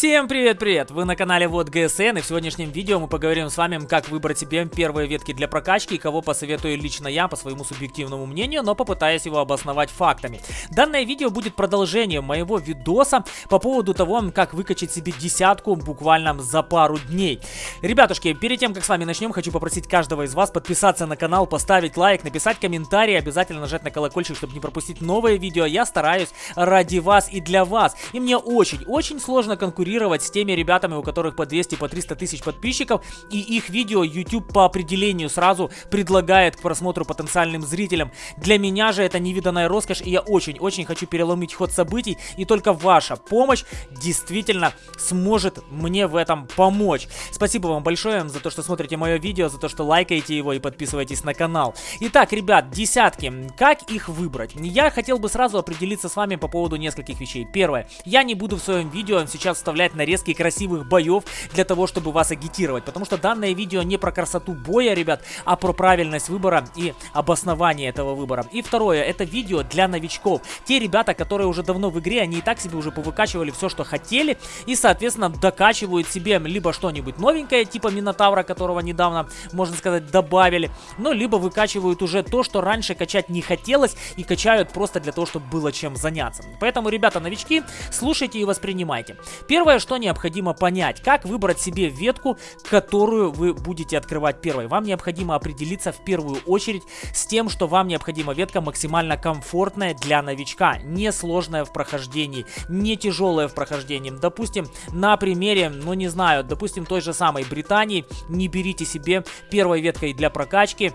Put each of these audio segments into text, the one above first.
Всем привет-привет! Вы на канале Вот ГСН и в сегодняшнем видео мы поговорим с вами, как выбрать себе первые ветки для прокачки и кого посоветую лично я по своему субъективному мнению, но попытаюсь его обосновать фактами. Данное видео будет продолжением моего видоса по поводу того, как выкачать себе десятку буквально за пару дней. Ребятушки, перед тем, как с вами начнем, хочу попросить каждого из вас подписаться на канал, поставить лайк, написать комментарий, обязательно нажать на колокольчик, чтобы не пропустить новые видео. Я стараюсь ради вас и для вас. И мне очень-очень сложно конкурировать конкурировать с теми ребятами, у которых по 200, по 300 тысяч подписчиков, и их видео YouTube по определению сразу предлагает к просмотру потенциальным зрителям. Для меня же это невиданная роскошь, и я очень-очень хочу переломить ход событий, и только ваша помощь действительно сможет мне в этом помочь. Спасибо вам большое за то, что смотрите мое видео, за то, что лайкаете его и подписываетесь на канал. Итак, ребят, десятки. Как их выбрать? Я хотел бы сразу определиться с вами по поводу нескольких вещей. Первое. Я не буду в своем видео сейчас вставлять нарезки красивых боев для того, чтобы вас агитировать. Потому что данное видео не про красоту боя, ребят, а про правильность выбора и обоснование этого выбора. И второе, это видео для новичков. Те ребята, которые уже давно в игре, они и так себе уже повыкачивали все, что хотели. И, соответственно, докачивают себе либо что-нибудь новенькое, типа Минотавра, которого недавно, можно сказать, добавили. Ну, либо выкачивают уже то, что раньше качать не хотелось, и качают просто для того, чтобы было чем заняться. Поэтому, ребята, новички, слушайте и воспринимайте. Первое, что необходимо понять, как выбрать себе ветку, которую вы будете открывать первой. Вам необходимо определиться в первую очередь с тем, что вам необходима ветка максимально комфортная для новичка, не сложная в прохождении, не тяжелая в прохождении. Допустим, на примере, ну не знаю, допустим, той же самой Британии, не берите себе первой веткой для прокачки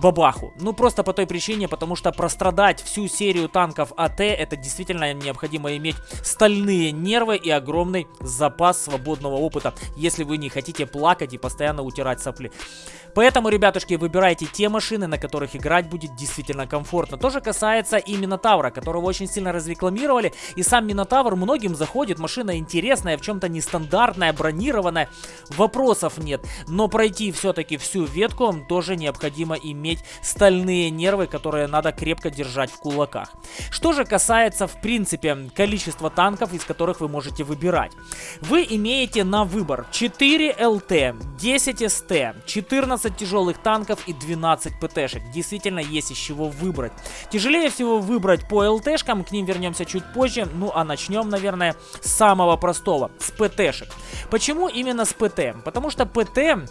бабаху. Ну, просто по той причине, потому что прострадать всю серию танков АТ, это действительно необходимо иметь стальные нервы и огромный запас свободного опыта, если вы не хотите плакать и постоянно утирать сопли. Поэтому, ребятушки, выбирайте те машины, на которых играть будет действительно комфортно. То же касается и Минотавра, которого очень сильно разрекламировали. И сам Минотавр многим заходит. Машина интересная, в чем-то нестандартная, бронированная. Вопросов нет. Но пройти все-таки всю ветку тоже необходимо иметь стальные нервы, которые надо крепко держать в кулаках. Что же касается, в принципе, количества танков, из которых вы можете выбирать. Вы имеете на выбор 4 ЛТ, 10 СТ, 14 15 тяжелых танков и 12 ПТшек. Действительно есть из чего выбрать. Тяжелее всего выбрать по ЛТшкам, к ним вернемся чуть позже. Ну а начнем, наверное, с самого простого, с ПТшек. Почему именно с ПТ? Потому что ПТ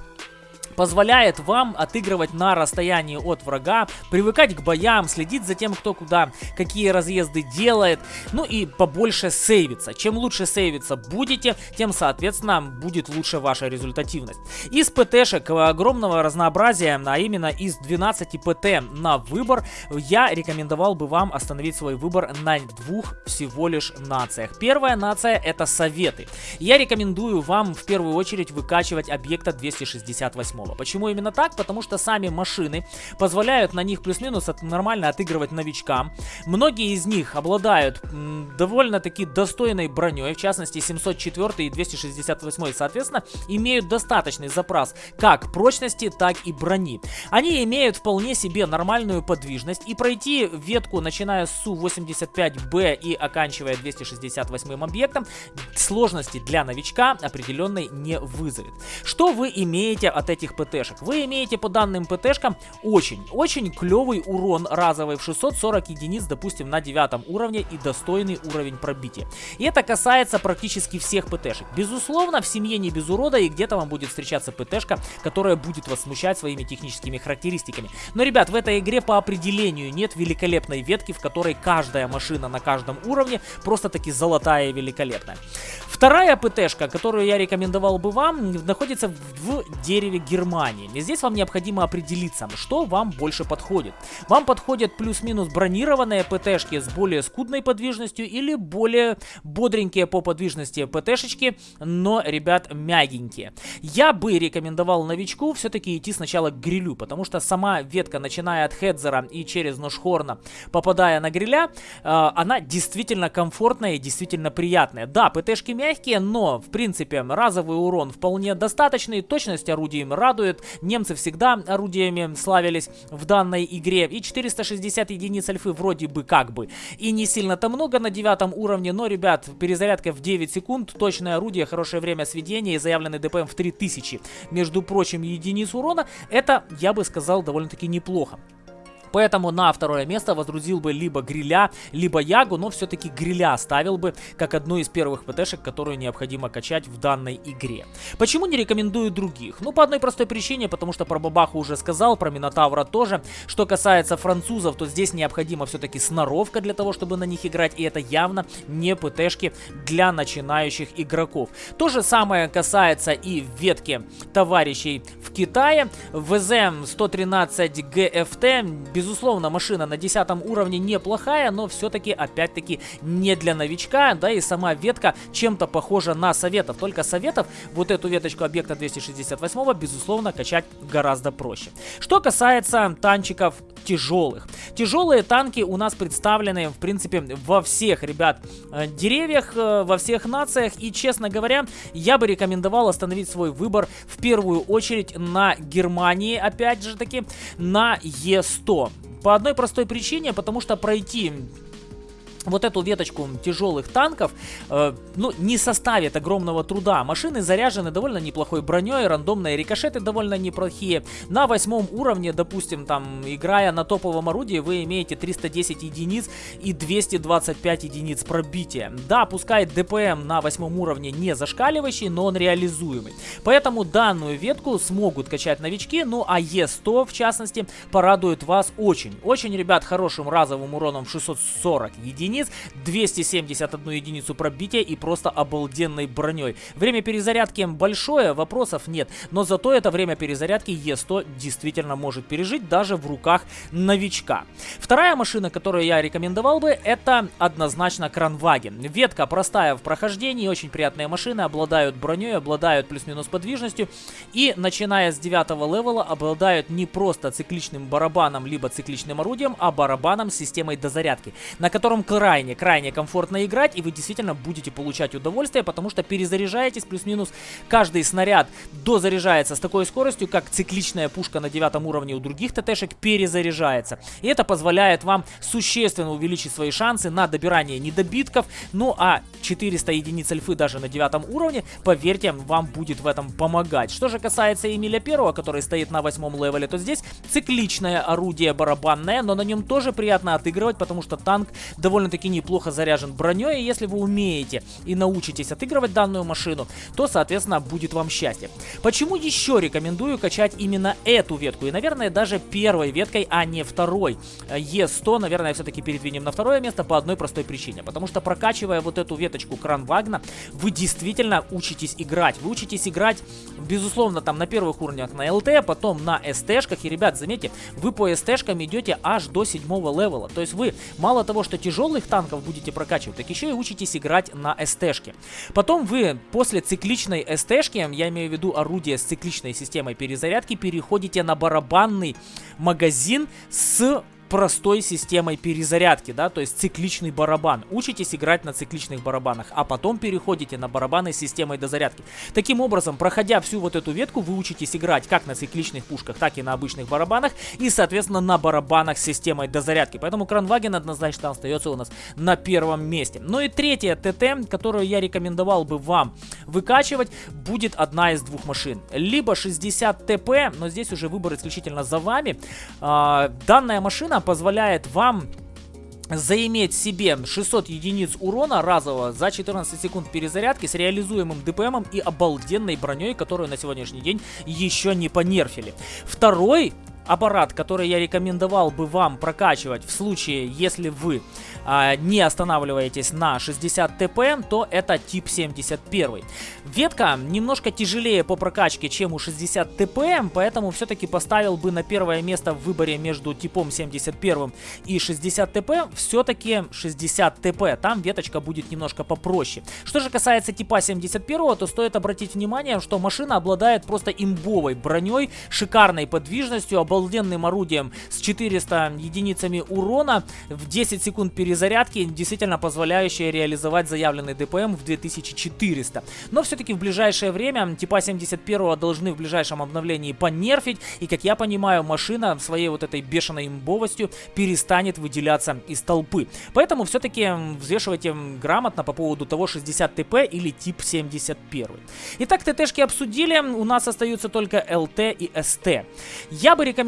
позволяет вам отыгрывать на расстоянии от врага, привыкать к боям, следить за тем, кто куда, какие разъезды делает, ну и побольше сейвиться. Чем лучше сейвиться будете, тем, соответственно, будет лучше ваша результативность. Из ПТшек огромного разнообразия, а именно из 12 ПТ на выбор, я рекомендовал бы вам остановить свой выбор на двух всего лишь нациях. Первая нация это Советы. Я рекомендую вам в первую очередь выкачивать объекта 268 снова. Почему именно так? Потому что сами машины позволяют на них плюс-минус нормально отыгрывать новичкам. Многие из них обладают довольно-таки достойной броней, в частности 704 и 268, соответственно, имеют достаточный запас как прочности, так и брони. Они имеют вполне себе нормальную подвижность и пройти ветку, начиная с Су-85Б и оканчивая 268 объектом, сложности для новичка определенной не вызовет. Что вы имеете от этих ПТшек. Вы имеете по данным ПТшкам очень-очень клевый урон разовый в 640 единиц, допустим, на девятом уровне и достойный уровень пробития. И это касается практически всех ПТшек. Безусловно, в семье не без урода и где-то вам будет встречаться ПТшка, которая будет вас смущать своими техническими характеристиками. Но, ребят, в этой игре по определению нет великолепной ветки, в которой каждая машина на каждом уровне просто-таки золотая и великолепная. Вторая ПТшка, которую я рекомендовал бы вам, находится в дереве Германии. И здесь вам необходимо определиться, что вам больше подходит. Вам подходят плюс-минус бронированные ПТшки с более скудной подвижностью или более бодренькие по подвижности ПТшечки, но, ребят, мягенькие. Я бы рекомендовал новичку все-таки идти сначала к грилю, потому что сама ветка, начиная от Хедзера и через Ношхорна, попадая на гриля, э, она действительно комфортная и действительно приятная. Да, ПТшки мягкие, но, в принципе, разовый урон вполне достаточный, точность орудий радует, радует. Немцы всегда орудиями славились в данной игре. И 460 единиц альфы вроде бы как бы. И не сильно-то много на девятом уровне, но, ребят, перезарядка в 9 секунд, точное орудие, хорошее время сведения и заявленный ДПМ в 3000. Между прочим, единиц урона, это, я бы сказал, довольно-таки неплохо. Поэтому на второе место водрузил бы либо Гриля, либо Ягу, но все-таки Гриля ставил бы как одну из первых ПТшек, которую необходимо качать в данной игре. Почему не рекомендую других? Ну, по одной простой причине, потому что про Бабаху уже сказал, про Минотавра тоже. Что касается французов, то здесь необходима все-таки сноровка для того, чтобы на них играть, и это явно не ПТшки для начинающих игроков. То же самое касается и ветки товарищей в Китае. ВЗ-113 GFT, без Безусловно, машина на 10 уровне неплохая, но все-таки, опять-таки, не для новичка, да, и сама ветка чем-то похожа на советов. Только советов вот эту веточку объекта 268, безусловно, качать гораздо проще. Что касается танчиков тяжелых. Тяжелые танки у нас представлены, в принципе, во всех, ребят, э, деревьях, э, во всех нациях. И, честно говоря, я бы рекомендовал остановить свой выбор в первую очередь на Германии, опять же таки, на Е100. По одной простой причине, потому что пройти вот эту веточку тяжелых танков, э, ну, не составит огромного труда. Машины заряжены довольно неплохой броней, рандомные рикошеты довольно неплохие. На восьмом уровне, допустим, там, играя на топовом орудии, вы имеете 310 единиц и 225 единиц пробития. Да, пускай ДПМ на восьмом уровне не зашкаливающий, но он реализуемый. Поэтому данную ветку смогут качать новички, ну а Е100, в частности, порадует вас очень. Очень, ребят, хорошим разовым уроном 640 единиц единиц, 271 единицу пробития и просто обалденной броней. Время перезарядки большое, вопросов нет, но зато это время перезарядки Е100 действительно может пережить даже в руках новичка. Вторая машина, которую я рекомендовал бы, это однозначно Кранваген. Ветка простая в прохождении, очень приятные машины, обладают броней, обладают плюс-минус подвижностью и начиная с 9 level а обладают не просто цикличным барабаном либо цикличным орудием, а барабаном с системой дозарядки, на котором крайне-крайне комфортно играть, и вы действительно будете получать удовольствие, потому что перезаряжаетесь, плюс-минус каждый снаряд дозаряжается с такой скоростью, как цикличная пушка на девятом уровне у других ТТшек перезаряжается. И это позволяет вам существенно увеличить свои шансы на добирание недобитков, ну а 400 единиц альфы даже на девятом уровне, поверьте, вам будет в этом помогать. Что же касается Эмиля Первого, который стоит на восьмом level е, то здесь цикличное орудие барабанное, но на нем тоже приятно отыгрывать, потому что танк довольно-таки довольно-таки неплохо заряжен броней, и если вы умеете и научитесь отыгрывать данную машину, то, соответственно, будет вам счастье. Почему еще рекомендую качать именно эту ветку? И, наверное, даже первой веткой, а не второй. Е100, наверное, все-таки передвинем на второе место по одной простой причине. Потому что прокачивая вот эту веточку Кранвагна, вы действительно учитесь играть. Вы учитесь играть, безусловно, там на первых уровнях на ЛТ, потом на СТшках. И, ребят, заметьте, вы по СТшкам идете аж до седьмого левела. То есть вы мало того, что тяжелых боевых танков будете прокачивать, так еще и учитесь играть на СТшке. Потом вы после цикличной СТшки, я имею в виду орудие с цикличной системой перезарядки, переходите на барабанный магазин с простой системой перезарядки, да, то есть цикличный барабан. Учитесь играть на цикличных барабанах, а потом переходите на барабаны с системой дозарядки. Таким образом, проходя всю вот эту ветку, вы учитесь играть как на цикличных пушках, так и на обычных барабанах, и, соответственно, на барабанах с системой дозарядки. Поэтому Кранваген однозначно остается у нас на первом месте. Ну и третья ТТ, которую я рекомендовал бы вам выкачивать, будет одна из двух машин. Либо 60 ТП, но здесь уже выбор исключительно за вами. А, данная машина она позволяет вам заиметь себе 600 единиц урона разового за 14 секунд перезарядки с реализуемым ДПМом и обалденной броней, которую на сегодняшний день еще не понерфили. Второй аппарат, который я рекомендовал бы вам прокачивать в случае, если вы а, не останавливаетесь на 60 ТП, то это тип 71. Ветка немножко тяжелее по прокачке, чем у 60 ТП, поэтому все-таки поставил бы на первое место в выборе между типом 71 и 60 ТП, все-таки 60 ТП. Там веточка будет немножко попроще. Что же касается типа 71, то стоит обратить внимание, что машина обладает просто имбовой броней, шикарной подвижностью, обалденным орудием с 400 единицами урона в 10 секунд перезарядки, действительно позволяющее реализовать заявленный ДПМ в 2400. Но все-таки в ближайшее время типа 71 должны в ближайшем обновлении понерфить, и как я понимаю, машина своей вот этой бешеной имбовостью перестанет выделяться из толпы. Поэтому все-таки взвешивайте грамотно по поводу того 60 ТП или тип 71. Итак, ТТшки обсудили, у нас остаются только ЛТ и СТ. Я бы рекомендовал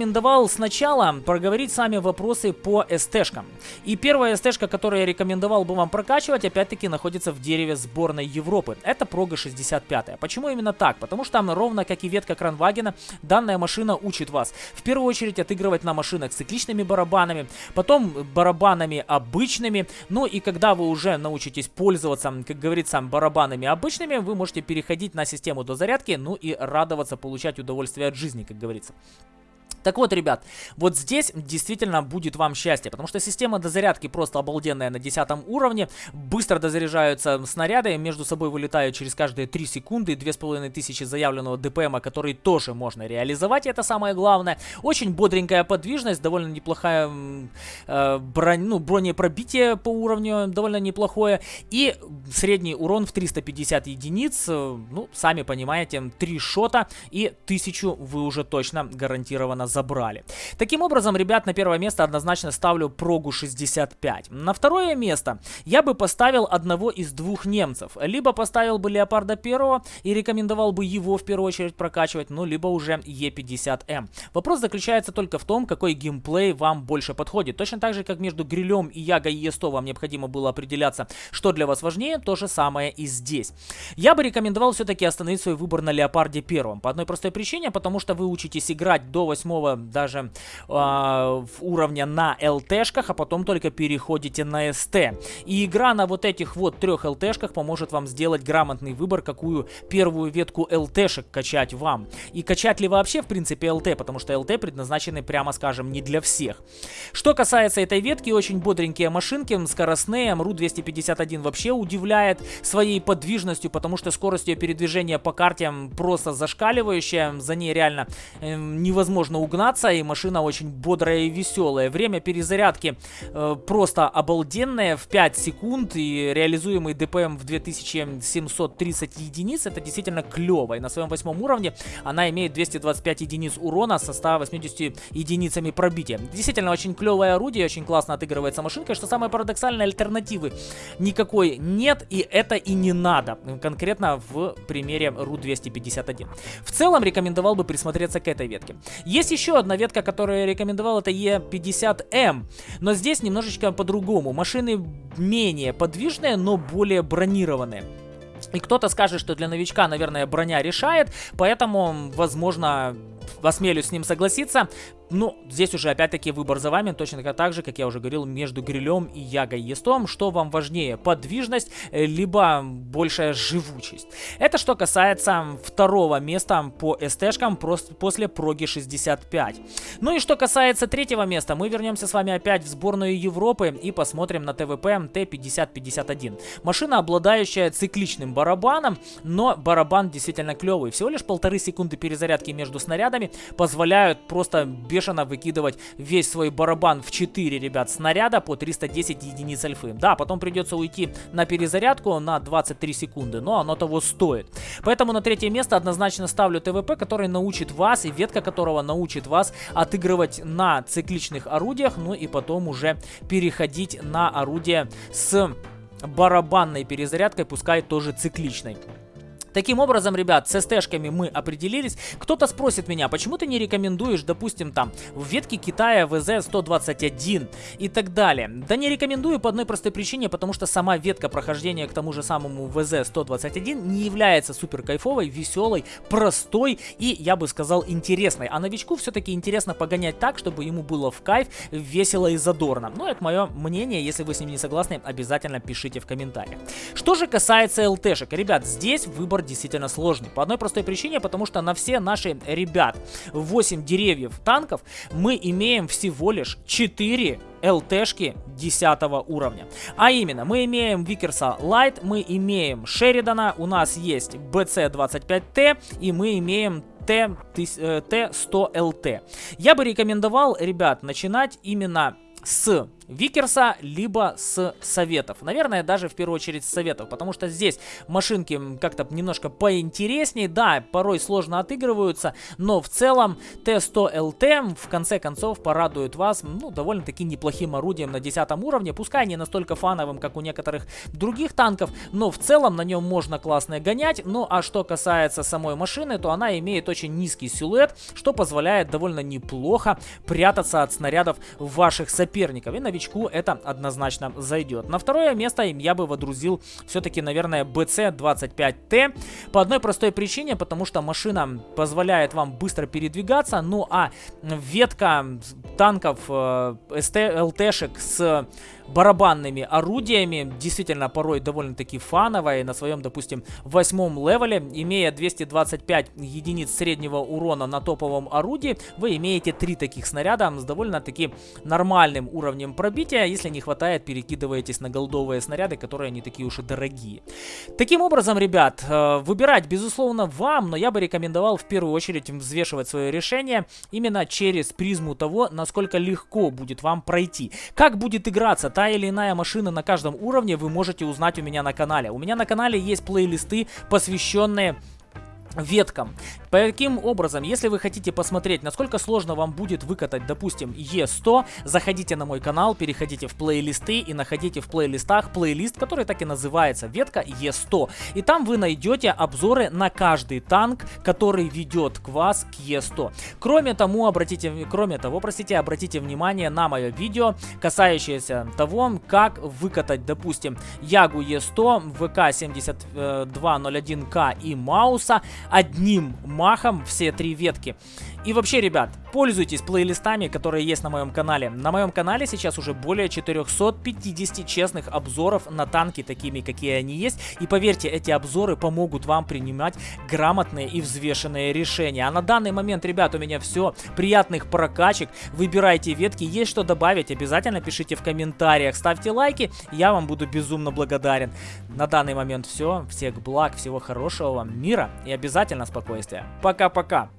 сначала проговорить с вами вопросы по СТшкам. И первая СТшка, которую я рекомендовал бы вам прокачивать, опять-таки находится в дереве сборной Европы. Это Прога 65. Почему именно так? Потому что ровно как и ветка Кранвагена, данная машина учит вас в первую очередь отыгрывать на машинах с цикличными барабанами, потом барабанами обычными, ну и когда вы уже научитесь пользоваться, как говорится, барабанами обычными, вы можете переходить на систему дозарядки, ну и радоваться, получать удовольствие от жизни, как говорится. Так вот, ребят, вот здесь действительно будет вам счастье, потому что система дозарядки просто обалденная на 10 уровне, быстро дозаряжаются снаряды, между собой вылетают через каждые 3 секунды, 2500 заявленного ДПМа, который тоже можно реализовать, это самое главное. Очень бодренькая подвижность, довольно неплохая э, бронь, ну, бронепробитие по уровню, довольно неплохое, и средний урон в 350 единиц, э, ну, сами понимаете, 3 шота и 1000 вы уже точно гарантированно забрали. Таким образом, ребят, на первое место однозначно ставлю Прогу 65. На второе место я бы поставил одного из двух немцев. Либо поставил бы Леопарда первого и рекомендовал бы его в первую очередь прокачивать, ну, либо уже Е50М. Вопрос заключается только в том, какой геймплей вам больше подходит. Точно так же, как между Грилем и Яго Е100 вам необходимо было определяться, что для вас важнее, то же самое и здесь. Я бы рекомендовал все-таки остановить свой выбор на Леопарде первом. По одной простой причине, потому что вы учитесь играть до 8 даже э, уровня на ЛТшках, а потом только переходите на СТ. И игра на вот этих вот трех ЛТшках поможет вам сделать грамотный выбор, какую первую ветку ЛТшек качать вам. И качать ли вообще, в принципе, ЛТ, потому что ЛТ предназначены, прямо скажем, не для всех. Что касается этой ветки, очень бодренькие машинки, скоростные, МРУ-251 вообще удивляет своей подвижностью, потому что скорость ее передвижения по карте просто зашкаливающая, за ней реально э, невозможно угнаться, и машина очень бодрая и веселая. Время перезарядки э, просто обалденное, в 5 секунд, и реализуемый ДПМ в 2730 единиц, это действительно клево. И на своем восьмом уровне она имеет 225 единиц урона со 180 единицами пробития. Действительно очень клевое орудие, очень классно отыгрывается машинка, что самое парадоксальное, альтернативы никакой нет, и это и не надо, конкретно в примере РУ-251. В целом рекомендовал бы присмотреться к этой ветке. Есть еще одна ветка, которую я рекомендовал, это E50M. Но здесь немножечко по-другому. Машины менее подвижные, но более бронированные. И кто-то скажет, что для новичка, наверное, броня решает, поэтому, возможно, осмелюсь с ним согласиться. Ну, здесь уже опять-таки выбор за вами, точно так же, как я уже говорил, между грилем и ягой естом. Что вам важнее, подвижность, э, либо большая живучесть. Это что касается второго места по СТшкам после проги 65. Ну и что касается третьего места, мы вернемся с вами опять в сборную Европы и посмотрим на ТВП Т-5051. Машина, обладающая цикличным барабаном, но барабан действительно клевый. Всего лишь полторы секунды перезарядки между снарядами позволяют просто бешено выкидывать весь свой барабан в 4, ребят, снаряда по 310 единиц альфы. Да, потом придется уйти на перезарядку на 23 секунды, но оно того стоит. Поэтому на третье место однозначно ставлю ТВП, который научит вас, и ветка которого научит вас отыгрывать на цикличных орудиях, ну и потом уже переходить на орудие с барабанной перезарядкой, пускай тоже цикличной. Таким образом, ребят, с СТшками мы определились. Кто-то спросит меня, почему ты не рекомендуешь, допустим, там, в ветке Китая ВЗ-121 и так далее. Да не рекомендую по одной простой причине, потому что сама ветка прохождения к тому же самому ВЗ-121 не является супер кайфовой, веселой, простой и, я бы сказал, интересной. А новичку все-таки интересно погонять так, чтобы ему было в кайф, весело и задорно. Ну, это мое мнение, если вы с ним не согласны, обязательно пишите в комментариях. Что же касается ЛТшек, ребят, здесь выбор действительно сложный. По одной простой причине, потому что на все наши ребят 8 деревьев танков мы имеем всего лишь 4 ЛТшки 10 уровня. А именно, мы имеем Викерса Лайт, мы имеем Шеридана, у нас есть BC-25T и мы имеем Т100ЛТ. Я бы рекомендовал, ребят, начинать именно с Викерса, либо с советов. Наверное, даже в первую очередь с советов, потому что здесь машинки как-то немножко поинтереснее. Да, порой сложно отыгрываются, но в целом Т100ЛТ в конце концов порадует вас, ну, довольно-таки неплохим орудием на 10 уровне. Пускай не настолько фановым, как у некоторых других танков, но в целом на нем можно классно гонять. Ну, а что касается самой машины, то она имеет очень низкий силуэт, что позволяет довольно неплохо прятаться от снарядов ваших соперников. И, новичку это однозначно зайдет. На второе место я бы водрузил все-таки, наверное, BC25T. По одной простой причине, потому что машина позволяет вам быстро передвигаться. Ну а ветка танков э, СТ-ЛТшек с барабанными орудиями, действительно порой довольно-таки фановая, на своем, допустим, восьмом левеле, имея 225 единиц среднего урона на топовом орудии, вы имеете три таких снаряда с довольно-таки нормальным уровнем пробития, если не хватает, перекидываетесь на голдовые снаряды, которые не такие уж и дорогие. Таким образом, ребят, э, выбирать, безусловно, вам, но я бы рекомендовал в первую очередь взвешивать свое решение именно через призму того, насколько легко будет вам пройти. Как будет играться та или иная машина на каждом уровне вы можете узнать у меня на канале. У меня на канале есть плейлисты, посвященные веткам. Таким образом, если вы хотите посмотреть, насколько сложно вам будет выкатать, допустим, Е100, заходите на мой канал, переходите в плейлисты и находите в плейлистах плейлист, который так и называется ветка Е100. И там вы найдете обзоры на каждый танк, который ведет к вас к Е100. Кроме того, обратите, кроме того, простите, обратите внимание на мое видео, касающееся того, как выкатать, допустим, Ягу Е100, ВК-7201К и Мауса одним махом все три ветки. И вообще, ребят, пользуйтесь плейлистами, которые есть на моем канале. На моем канале сейчас уже более 450 честных обзоров на танки, такими, какие они есть. И поверьте, эти обзоры помогут вам принимать грамотные и взвешенные решения. А на данный момент, ребят, у меня все. Приятных прокачек. Выбирайте ветки. Есть что добавить, обязательно пишите в комментариях. Ставьте лайки, я вам буду безумно благодарен. На данный момент все. Всех благ, всего хорошего вам, мира и обязательно спокойствия. Пока-пока.